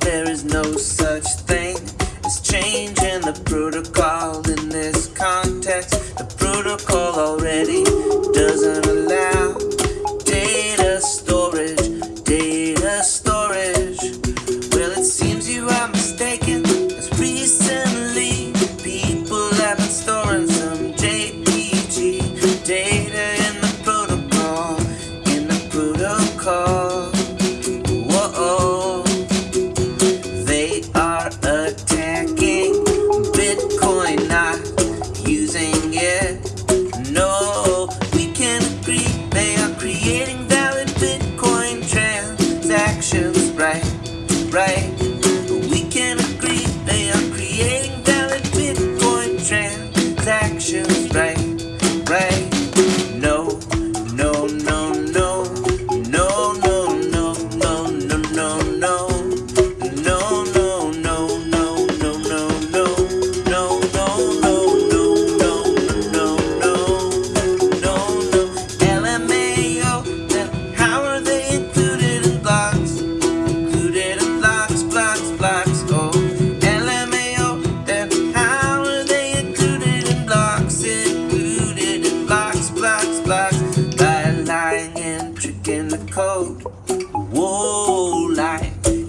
there is no such thing as changing the protocol in this context. The protocol already Right. Trick in the code. Whoa, like.